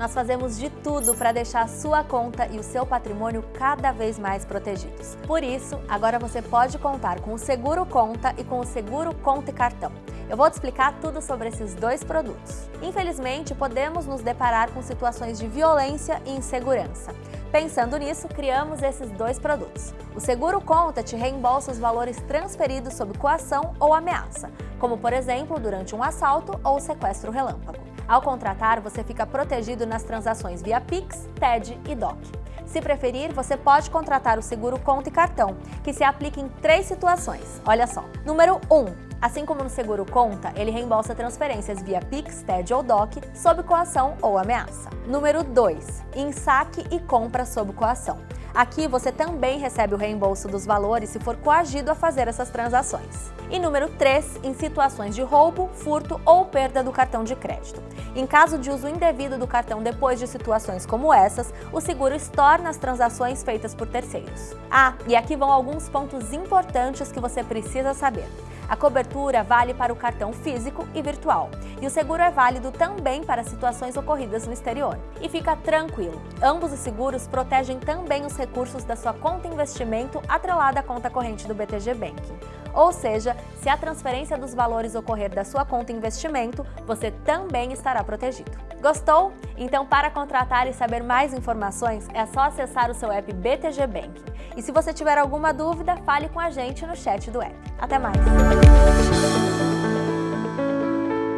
nós fazemos de tudo para deixar a sua conta e o seu patrimônio cada vez mais protegidos. Por isso, agora você pode contar com o Seguro Conta e com o Seguro Conta e Cartão. Eu vou te explicar tudo sobre esses dois produtos. Infelizmente, podemos nos deparar com situações de violência e insegurança. Pensando nisso, criamos esses dois produtos. O Seguro Conta te reembolsa os valores transferidos sob coação ou ameaça, como por exemplo durante um assalto ou sequestro relâmpago. Ao contratar, você fica protegido nas transações via Pix, TED e DOC. Se preferir, você pode contratar o seguro conta e cartão, que se aplica em três situações. Olha só. Número 1. Um, Assim como no seguro conta, ele reembolsa transferências via Pix, TED ou DOC sob coação ou ameaça. Número 2. Em saque e compra sob coação. Aqui você também recebe o reembolso dos valores se for coagido a fazer essas transações. E número 3, em situações de roubo, furto ou perda do cartão de crédito. Em caso de uso indevido do cartão depois de situações como essas, o seguro estorna as transações feitas por terceiros. Ah, e aqui vão alguns pontos importantes que você precisa saber. A cobertura vale para o cartão físico e virtual, e o seguro é válido também para situações ocorridas no exterior. E fica tranquilo, ambos os seguros protegem também os recursos da sua conta investimento atrelada à conta corrente do BTG Banking. Ou seja, se a transferência dos valores ocorrer da sua conta investimento, você também estará protegido. Gostou? Então, para contratar e saber mais informações, é só acessar o seu app BTG Banking. E se você tiver alguma dúvida, fale com a gente no chat do app. Até mais!